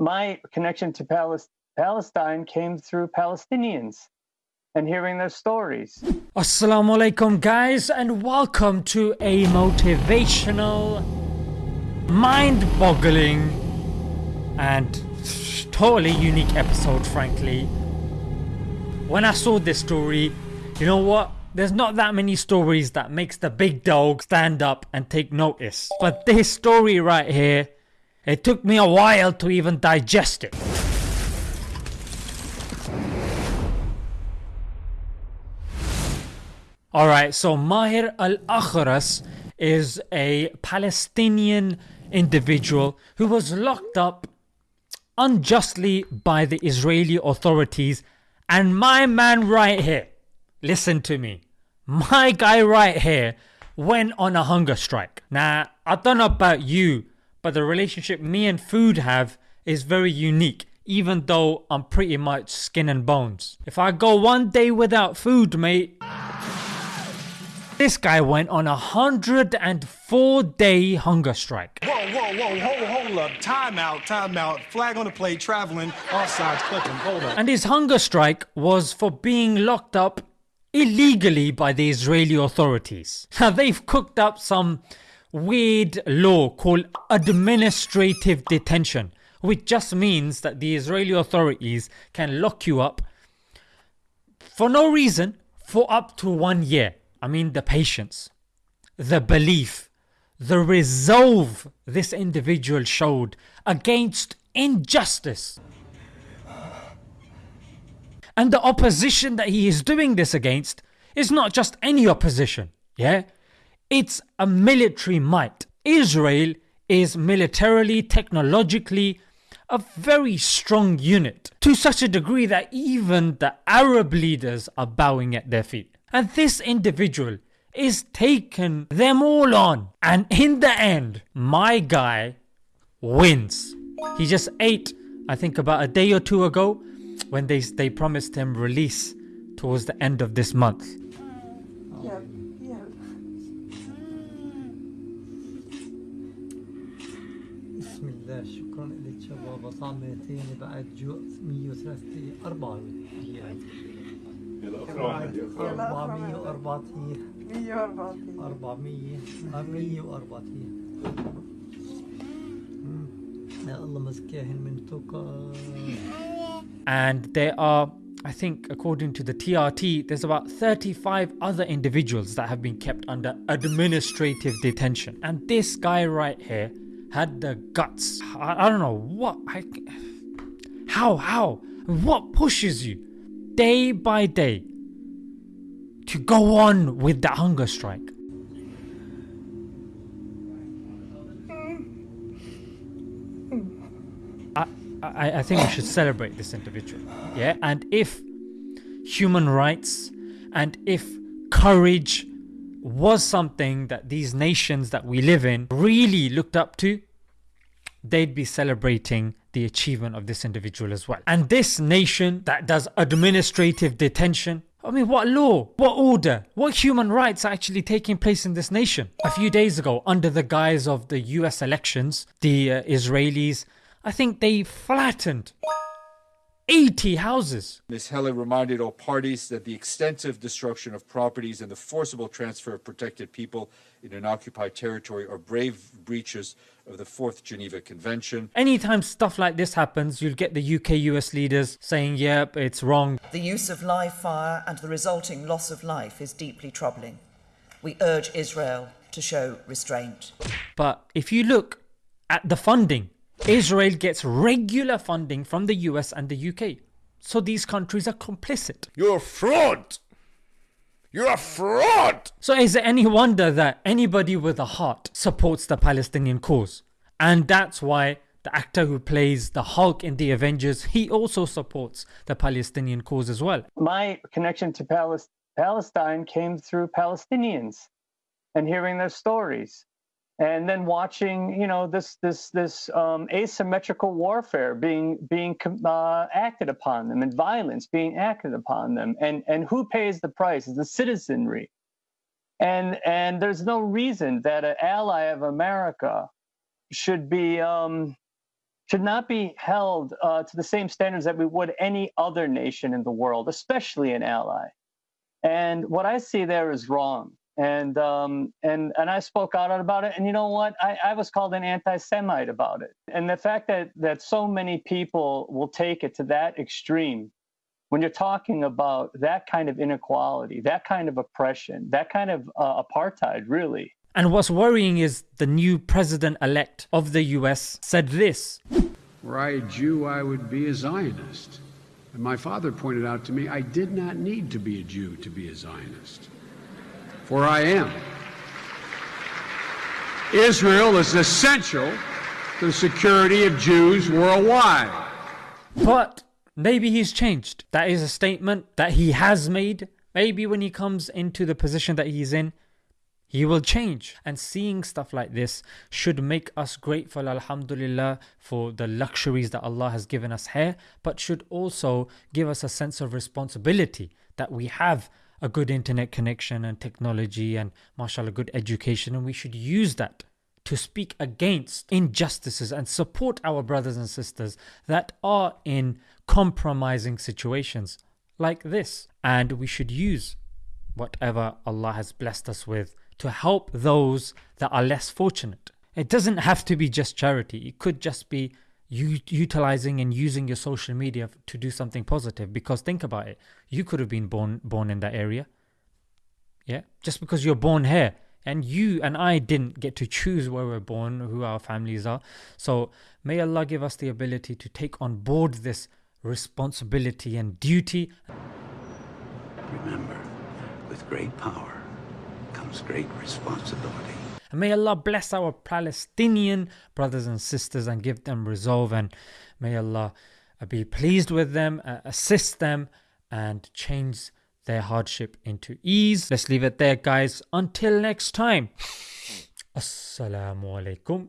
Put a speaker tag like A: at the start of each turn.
A: My connection to Palis- Palestine came through Palestinians and hearing their stories.
B: Assalamu alaikum, guys, and welcome to a motivational, mind boggling, and totally unique episode, frankly. When I saw this story, you know what? There's not that many stories that makes the big dog stand up and take notice. But this story right here, it took me a while to even digest it. Alright, so Mahir al-Akhras is a Palestinian individual who was locked up unjustly by the Israeli authorities and my man right here, listen to me, my guy right here went on a hunger strike. Now I don't know about you but the relationship me and food have is very unique even though I'm pretty much skin and bones. If I go one day without food mate this guy went on a 104 day hunger strike.
C: Whoa, whoa, whoa, hold, hold up. Time out, time out. Flag on the play, traveling, offsides, clipping. Hold up.
B: And his hunger strike was for being locked up illegally by the Israeli authorities. Now they've cooked up some weird law called administrative detention which just means that the Israeli authorities can lock you up for no reason for up to one year. I mean the patience, the belief, the resolve this individual showed against injustice and the opposition that he is doing this against is not just any opposition yeah it's a military might. Israel is militarily, technologically a very strong unit to such a degree that even the Arab leaders are bowing at their feet. And this individual is taking them all on and in the end my guy wins. He just ate I think about a day or two ago when they, they promised him release towards the end of this month.
D: Yeah,
E: لك شباب طعمتين بعد جو 103 4 ايام 440
D: 140
E: 400 140 يا الله مسكاهن من توكا
B: and there are I think according to the TRT there's about 35 other individuals that have been kept under administrative detention and this guy right here had the guts. I, I don't know what I, how how what pushes you day by day to go on with the hunger strike? I, I, I think we should celebrate this individual yeah? And if human rights and if courage was something that these nations that we live in really looked up to they'd be celebrating the achievement of this individual as well. And this nation that does administrative detention I mean what law, what order, what human rights are actually taking place in this nation? A few days ago under the guise of the US elections the uh, Israelis I think they flattened 80 houses.
F: Ms. Helle reminded all parties that the extensive destruction of properties and the forcible transfer of protected people in an occupied territory are grave breaches of the Fourth Geneva Convention.
B: Anytime stuff like this happens you'll get the UK US leaders saying yep it's wrong.
G: The use of live fire and the resulting loss of life is deeply troubling. We urge Israel to show restraint.
B: But if you look at the funding Israel gets regular funding from the US and the UK. So these countries are complicit.
H: You're a fraud! You're a fraud!
B: So is it any wonder that anybody with a heart supports the Palestinian cause? And that's why the actor who plays the Hulk in the Avengers, he also supports the Palestinian cause as well.
A: My connection to Palestine came through Palestinians and hearing their stories and then watching you know this this this um, asymmetrical warfare being being uh, acted upon them and violence being acted upon them and and who pays the price is the citizenry and and there's no reason that an ally of america should be um should not be held uh, to the same standards that we would any other nation in the world, especially an ally. And what I see there is wrong. And um, and and I spoke out about it. And you know what? I, I was called an anti-Semite about it. And the fact that that so many people will take it to that extreme when you're talking about that kind of inequality, that kind of oppression, that kind of uh, apartheid, really.
B: And what's worrying is the new president elect of the US said this
I: Were I a Jew, I would be a Zionist. And my father pointed out to me I did not need to be a Jew to be a Zionist. For I am. Israel is essential to the security of Jews worldwide.
B: But maybe he's changed. That is a statement that he has made. Maybe when he comes into the position that he's in, he will change. And seeing stuff like this should make us grateful, Alhamdulillah, for the luxuries that Allah has given us here, but should also give us a sense of responsibility that we have a good internet connection and technology and, mashallah, good education, and we should use that to speak against injustices and support our brothers and sisters that are in compromising situations like this. And we should use whatever Allah has blessed us with to help those that are less fortunate. It doesn't have to be just charity, it could just be you utilizing and using your social media to do something positive because think about it you could have been born born in that area. Yeah? Just because you're born here and you and I didn't get to choose where we're born who our families are. So may Allah give us the ability to take on board this responsibility and duty.
J: Remember with great power comes great responsibility.
B: And may Allah bless our Palestinian brothers and sisters and give them resolve, and may Allah uh, be pleased with them, uh, assist them, and change their hardship into ease. Let's leave it there, guys. Until next time. Assalamu alaikum